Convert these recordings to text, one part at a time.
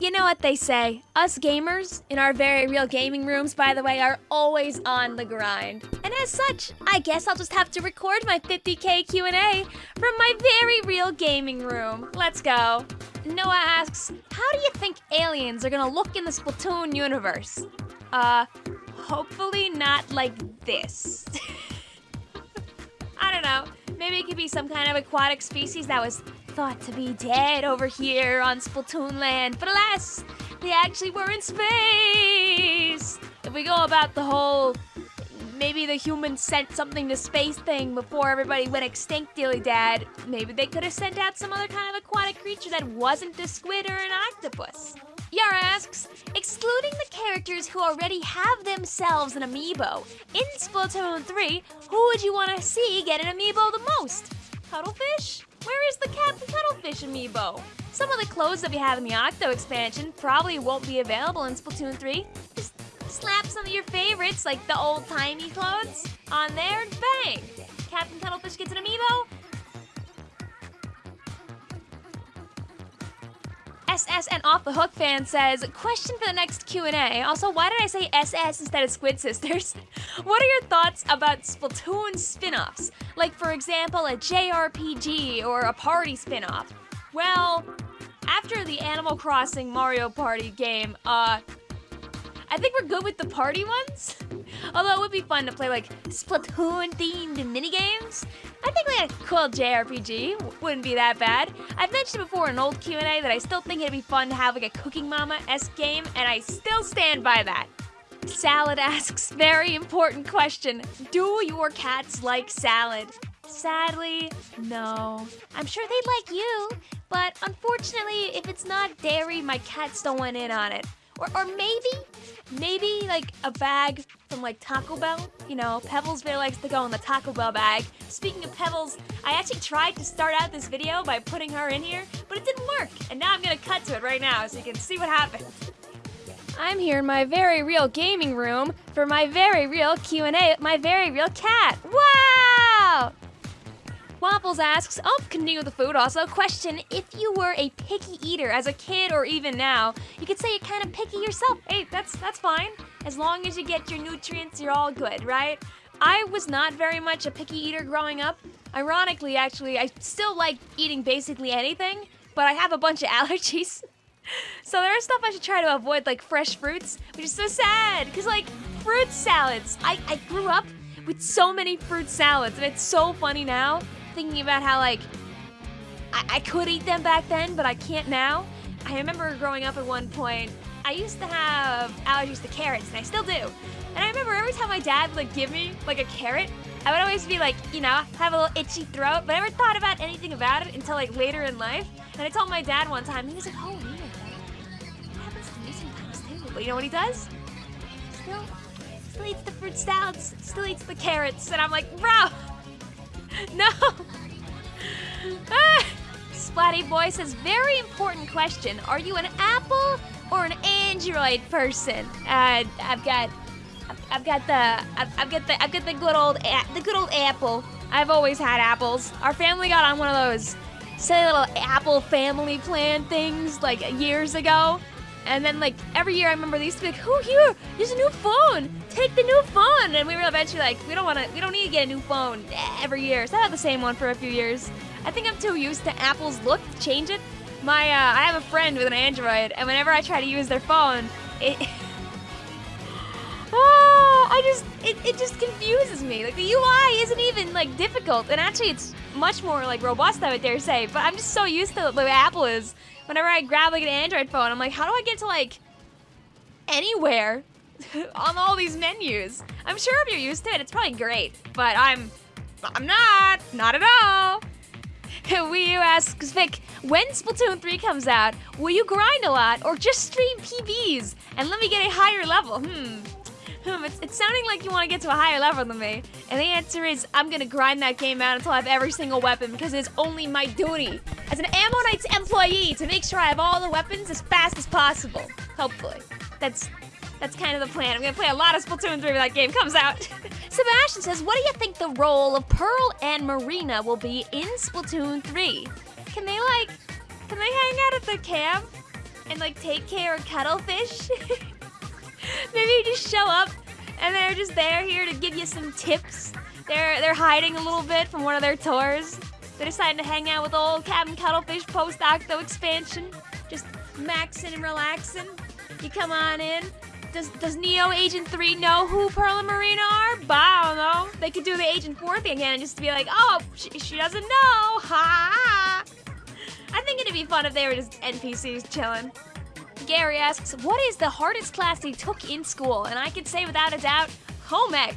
You know what they say. Us gamers, in our very real gaming rooms, by the way, are always on the grind. And as such, I guess I'll just have to record my 50k Q&A from my very real gaming room. Let's go. Noah asks, how do you think aliens are gonna look in the Splatoon universe? Uh, hopefully not like this. I don't know. Maybe it could be some kind of aquatic species that was thought to be dead over here on Splatoon land, but alas, they actually were in space! If we go about the whole maybe the humans sent something to space thing before everybody went extinct, Dilly Dad, maybe they could have sent out some other kind of aquatic creature that wasn't a squid or an octopus. Yara asks, excluding the characters who already have themselves an amiibo, in Splatoon 3, who would you want to see get an amiibo the most? Cuttlefish? Where is the Captain Cuttlefish amiibo? Some of the clothes that we have in the Octo expansion probably won't be available in Splatoon 3. Just slap some of your favorites, like the old-timey clothes, on there, and bang! Captain Cuttlefish gets an amiibo, SS and Off the Hook fan says, question for the next Q&A. Also, why did I say SS instead of Squid Sisters? what are your thoughts about Splatoon spin-offs? Like, for example, a JRPG or a party spin-off? Well, after the Animal Crossing Mario Party game, uh, I think we're good with the party ones. Although it would be fun to play like Splatoon-themed minigames. I think like a cool JRPG wouldn't be that bad. I've mentioned before in an old Q&A that I still think it'd be fun to have like a Cooking Mama-esque game, and I still stand by that. Salad asks, very important question. Do your cats like salad? Sadly, no. I'm sure they'd like you, but unfortunately, if it's not dairy, my cats don't want in on it. Or, or maybe, maybe like a bag from like Taco Bell. You know, Pebbles really likes to go in the Taco Bell bag. Speaking of Pebbles, I actually tried to start out this video by putting her in here, but it didn't work. And now I'm gonna cut to it right now so you can see what happened. I'm here in my very real gaming room for my very real Q&A my very real cat. Wow! Waffles asks, oh, continue with the food also. Question, if you were a picky eater as a kid or even now, you could say you're kind of picky yourself. Hey, that's, that's fine. As long as you get your nutrients, you're all good, right? I was not very much a picky eater growing up. Ironically, actually, I still like eating basically anything, but I have a bunch of allergies. so there are stuff I should try to avoid, like fresh fruits, which is so sad, because like, fruit salads. I, I grew up with so many fruit salads, and it's so funny now thinking about how like I, I could eat them back then, but I can't now. I remember growing up at one point, I used to have allergies to carrots, and I still do. And I remember every time my dad would like give me like a carrot, I would always be like, you know, have a little itchy throat, but I never thought about anything about it until like later in life. And I told my dad one time, he was like, oh, yeah, that happens to me sometimes too. But you know what he does? Still, still eats the fruit salads, still eats the carrots, and I'm like, bro, no! Ah! Splatty Boy says, very important question. Are you an Apple or an Android person? Uh, I've got, I've got the, I've, I've got the, I've got the good old, the good old Apple. I've always had apples. Our family got on one of those silly little Apple family plan things like years ago. And then like every year I remember they used to be like, oh here, there's a new phone. Take the new phone. And we were eventually like, we don't wanna we don't need to get a new phone every year. So I had the same one for a few years. I think I'm too used to Apple's look to change it. My uh, I have a friend with an Android and whenever I try to use their phone, it I just it, it just confuses me. Like the UI isn't even like difficult and actually it's much more like robust I would dare say, but I'm just so used to the way Apple is whenever I grab like an Android phone, I'm like, how do I get to like anywhere on all these menus? I'm sure if you're used to it, it's probably great, but I'm, I'm not, not at all. Wii U asks Vic, when Splatoon 3 comes out, will you grind a lot or just stream PBs and let me get a higher level? Hmm. Hmm, it's, it's sounding like you want to get to a higher level than me. And the answer is, I'm gonna grind that game out until I have every single weapon because it's only my duty as an Ammo Knights employee to make sure I have all the weapons as fast as possible. Hopefully. That's that's kind of the plan. I'm gonna play a lot of Splatoon 3 when that game comes out. Sebastian says, what do you think the role of Pearl and Marina will be in Splatoon 3? Can they like, can they hang out at the camp? and like take care of cuttlefish. Show up and they're just there here to give you some tips. They're they're hiding a little bit from one of their tours. They're deciding to hang out with old Captain Cuttlefish post Octo expansion. Just maxing and relaxing. You come on in. Does does Neo Agent 3 know who Pearl and Marina are? But I don't know. They could do the Agent 4 thing again and just be like, oh, she, she doesn't know. Ha! I think it'd be fun if they were just NPCs chilling. Gary asks, what is the hardest class he took in school? And I could say without a doubt, home ec.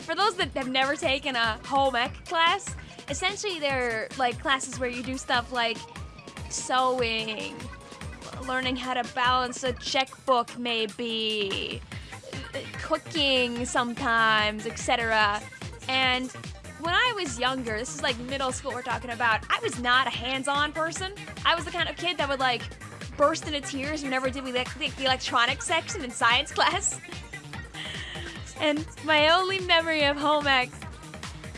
For those that have never taken a home ec class, essentially they're like classes where you do stuff like sewing, learning how to balance a checkbook maybe, cooking sometimes, etc. And when I was younger, this is like middle school we're talking about, I was not a hands-on person. I was the kind of kid that would like burst into tears whenever did we like the electronics section in science class. and my only memory of home ec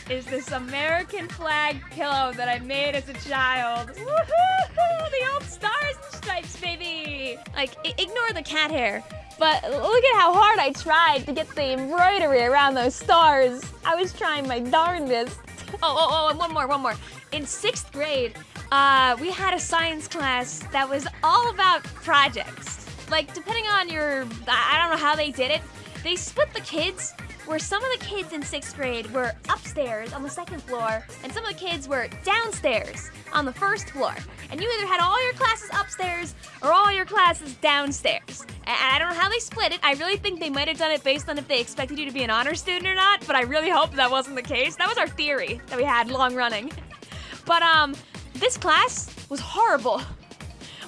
is this American flag pillow that I made as a child. Woohoo! The old stars and stripes, baby! Like, ignore the cat hair. But look at how hard I tried to get the embroidery around those stars. I was trying my darndest. Oh, oh, oh, and one more, one more. In sixth grade, uh, we had a science class that was all about projects. Like, depending on your, I don't know how they did it, they split the kids where some of the kids in sixth grade were upstairs on the second floor, and some of the kids were downstairs on the first floor. And you either had all your classes upstairs or all your classes downstairs. And I don't know how they split it. I really think they might have done it based on if they expected you to be an honor student or not, but I really hope that wasn't the case. That was our theory that we had long running. But um, this class was horrible.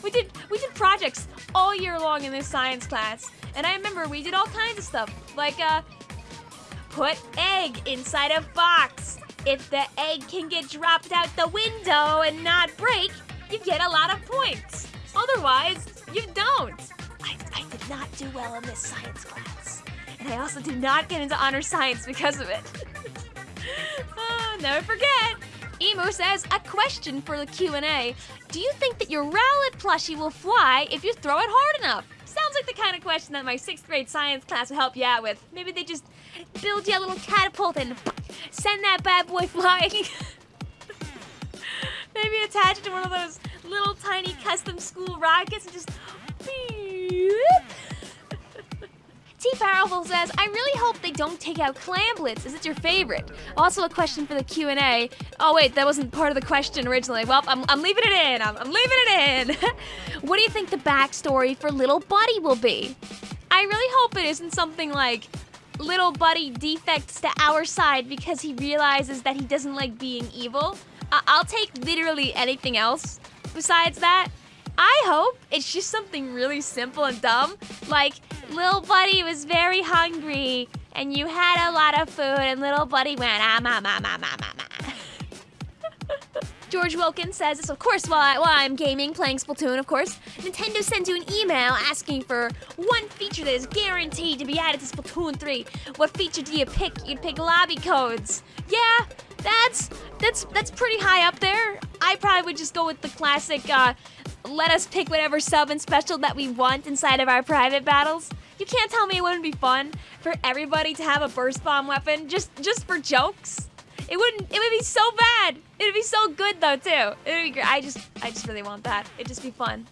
We did we did projects all year long in this science class, and I remember we did all kinds of stuff like uh, put egg inside a box. If the egg can get dropped out the window and not break, you get a lot of points. Otherwise, you don't. I, I did not do well in this science class, and I also did not get into honor science because of it. oh, never forget. Emo says, a question for the Q&A. Do you think that your Rowlet plushie will fly if you throw it hard enough? Sounds like the kind of question that my sixth grade science class would help you out with. Maybe they just build you a little catapult and send that bad boy flying. Maybe attach it to one of those little tiny custom school rockets and just T Powerful says, I really hope they don't take out Clam Blitz. Is it your favorite? Also a question for the Q&A. Oh wait, that wasn't part of the question originally. Well, I'm, I'm leaving it in. I'm, I'm leaving it in. what do you think the backstory for Little Buddy will be? I really hope it isn't something like Little Buddy defects to our side because he realizes that he doesn't like being evil. I I'll take literally anything else besides that. I hope it's just something really simple and dumb, like little buddy was very hungry and you had a lot of food and little buddy went ah ma ma ma ma ma ma. George Wilkins says this, of course, while, I, while I'm gaming, playing Splatoon, of course. Nintendo sends you an email asking for one feature that is guaranteed to be added to Splatoon 3. What feature do you pick? You'd pick lobby codes. Yeah, that's that's that's pretty high up there. I probably would just go with the classic uh, let us pick whatever sub and special that we want inside of our private battles. You can't tell me it wouldn't be fun for everybody to have a burst bomb weapon just just for jokes. It wouldn't. It would be so bad. It'd be so good though too. It would be great. I just I just really want that. It'd just be fun.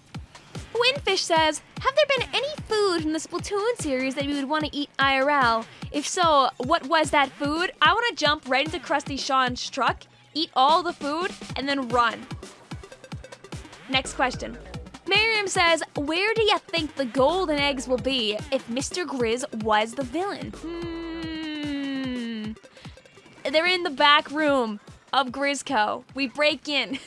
Windfish says, have there been any food from the Splatoon series that you would want to eat IRL? If so, what was that food? I want to jump right into Krusty Sean's truck, eat all the food, and then run. Next question. Miriam says, where do you think the golden eggs will be if Mr. Grizz was the villain? Hmm. They're in the back room of Grizzco. We break in.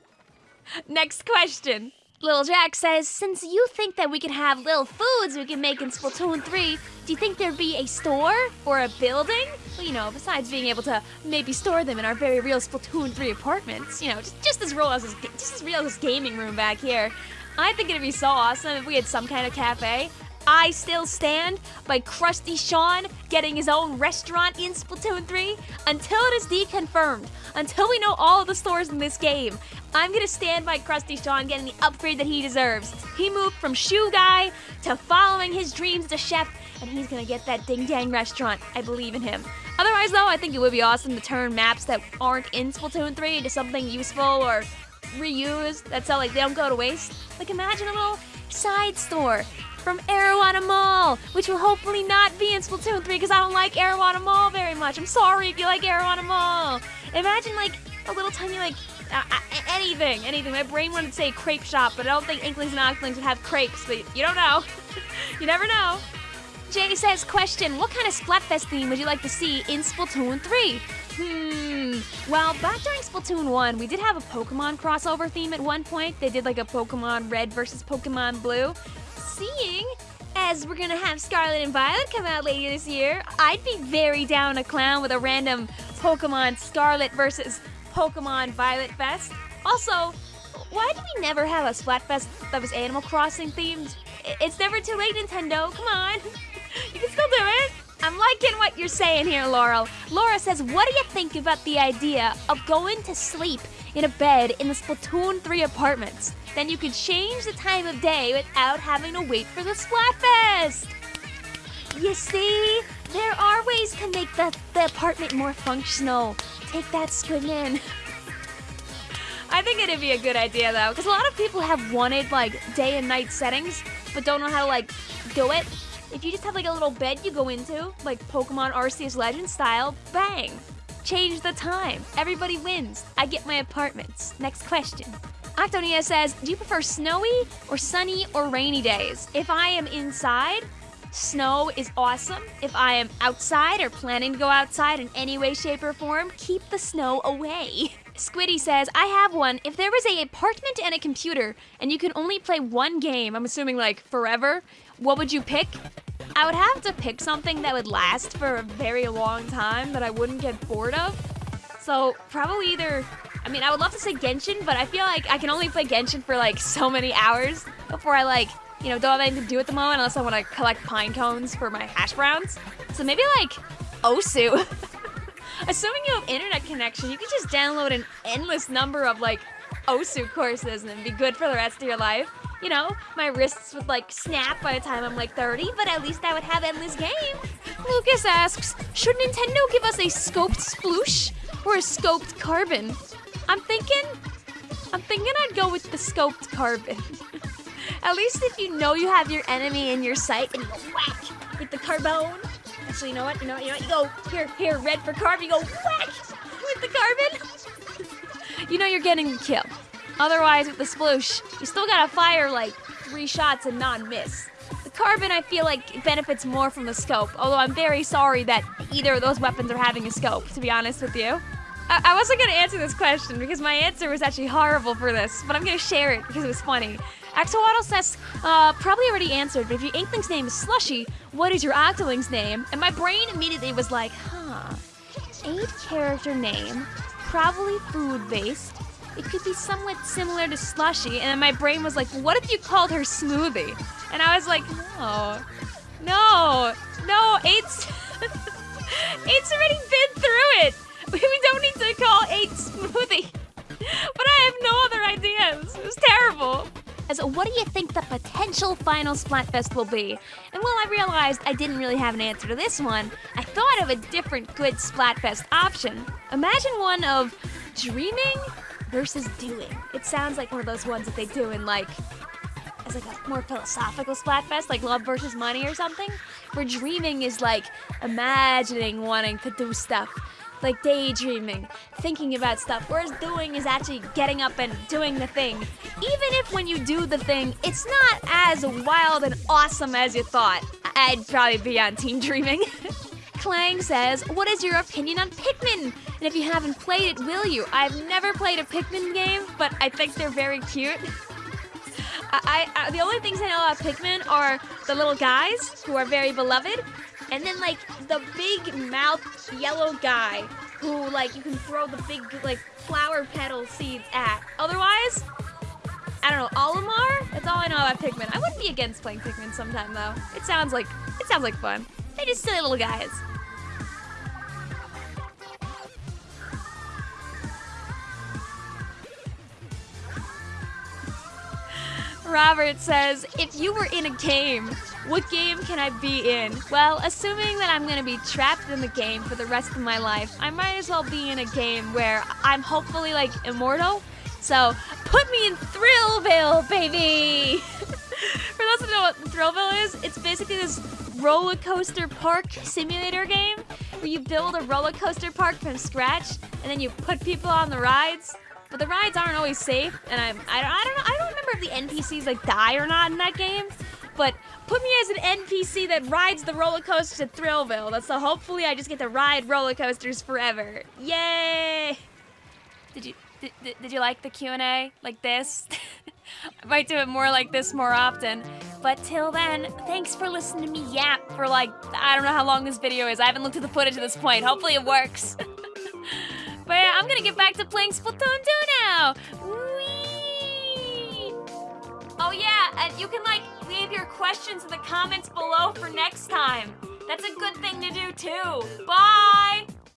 Next question. Little Jack says, since you think that we can have little foods we can make in Splatoon 3, do you think there'd be a store or a building? Well, you know, besides being able to maybe store them in our very real Splatoon 3 apartments, you know, just, just as real as this, just as real as this gaming room back here. I think it'd be so awesome if we had some kind of cafe. I Still Stand by Krusty Sean getting his own restaurant in Splatoon 3? Until it is deconfirmed, until we know all of the stores in this game, I'm gonna stand by Krusty Sean getting the upgrade that he deserves. He moved from shoe guy to following his dreams a chef, and he's gonna get that ding dang restaurant. I believe in him. Otherwise, though, I think it would be awesome to turn maps that aren't in Splatoon 3 into something useful or reused. That's how like they don't go to waste. Like imagine a little side store from Arowana Mall, which will hopefully not be in Splatoon 3 because I don't like Arowana Mall very much. I'm sorry if you like Arowana Mall. Imagine like a little tiny like uh, anything, anything. My brain wanted to say crepe shop, but I don't think Inklings and Ocklings would have crepes. But you don't know. you never know. Jay says, question, what kind of Splatfest theme would you like to see in Splatoon 3? Hmm, well, back during Splatoon 1, we did have a Pokemon crossover theme at one point. They did like a Pokemon Red versus Pokemon Blue. Seeing as we're gonna have Scarlet and Violet come out later this year, I'd be very down a clown with a random Pokemon Scarlet versus Pokemon Violet Fest. Also, why do we never have a Splatfest that was Animal Crossing themed? It's never too late, Nintendo. Come on. You can still do it. I'm liking what you're saying here, Laurel. Laura says, What do you think about the idea of going to sleep in a bed in the Splatoon 3 apartments? Then you could change the time of day without having to wait for the Splatfest. You see, there are ways to make the, the apartment more functional. Take that, Squidman. I think it'd be a good idea though, because a lot of people have wanted like day and night settings, but don't know how to like do it. If you just have like a little bed you go into, like Pokemon Arceus Legends style, bang! Change the time. Everybody wins. I get my apartments. Next question. Octonia says, do you prefer snowy or sunny or rainy days? If I am inside, snow is awesome. If I am outside or planning to go outside in any way, shape, or form, keep the snow away. Squiddy says, I have one. If there was a apartment and a computer and you could only play one game, I'm assuming like forever, what would you pick? I would have to pick something that would last for a very long time that I wouldn't get bored of. So probably either, I mean, I would love to say Genshin, but I feel like I can only play Genshin for like so many hours before I like, you know, don't have anything to do at the moment unless I want to collect pine cones for my hash browns. So maybe like Osu. Assuming you have internet connection, you can just download an endless number of like Osu courses and be good for the rest of your life. You know, my wrists would like snap by the time I'm like 30, but at least I would have endless game. Lucas asks, should Nintendo give us a scoped sploosh or a scoped carbon? I'm thinking, I'm thinking I'd go with the scoped carbon. at least if you know you have your enemy in your sight and you go whack with the carbone. Actually, you know what? You know what? You know what? You go here, here, red for carbon. You go whack with the carbon. you know you're getting the kill. Otherwise, with the sploosh, you still gotta fire like three shots and not miss. The carbon, I feel like, benefits more from the scope, although I'm very sorry that either of those weapons are having a scope, to be honest with you. I, I wasn't gonna answer this question because my answer was actually horrible for this, but I'm gonna share it because it was funny. Axolotl says, uh, probably already answered, but if your Inkling's name is Slushy, what is your Octoling's name? And my brain immediately was like, huh, eight character name, probably food based, it could be somewhat similar to Slushy. And then my brain was like, what if you called her Smoothie? And I was like, no, no, no, Eight's, Eight's already been through it. We don't need to call Eight Smoothie. But I have no other ideas. It was terrible. As what do you think the potential final Splatfest will be? And while I realized I didn't really have an answer to this one, I thought of a different good Splatfest option. Imagine one of dreaming versus doing. It sounds like one of those ones that they do in like as like a more philosophical Splatfest, like love versus money or something, where dreaming is like imagining wanting to do stuff, like daydreaming, thinking about stuff, whereas doing is actually getting up and doing the thing. Even if when you do the thing, it's not as wild and awesome as you thought, I'd probably be on Team Dreaming. Clang says, What is your opinion on Pikmin? And if you haven't played it, will you? I've never played a Pikmin game, but I think they're very cute. I, I, uh, the only things I know about Pikmin are the little guys who are very beloved, and then like the big mouth yellow guy who like you can throw the big like flower petal seeds at. Otherwise, I don't know, Olimar? That's all I know about Pikmin. I wouldn't be against playing Pikmin sometime though. It sounds like it sounds like fun. They're just silly little guys. Robert says, if you were in a game, what game can I be in? Well, assuming that I'm gonna be trapped in the game for the rest of my life, I might as well be in a game where I'm hopefully like immortal. So put me in Thrillville, baby! for those who don't know what Thrillville is, it's basically this roller coaster park simulator game where you build a roller coaster park from scratch and then you put people on the rides. But the rides aren't always safe, and I'm I don't I don't know I don't remember if the NPCs like die or not in that game. But put me as an NPC that rides the roller coaster to Thrillville. That's so hopefully I just get to ride roller coasters forever. Yay! Did you did, did you like the Q&A like this? I might do it more like this more often. But till then, thanks for listening to me yap for like, I don't know how long this video is. I haven't looked at the footage at this point. Hopefully it works. but yeah, I'm gonna get back to playing Splatoon 2 now. And you can like leave your questions in the comments below for next time. That's a good thing to do too. Bye!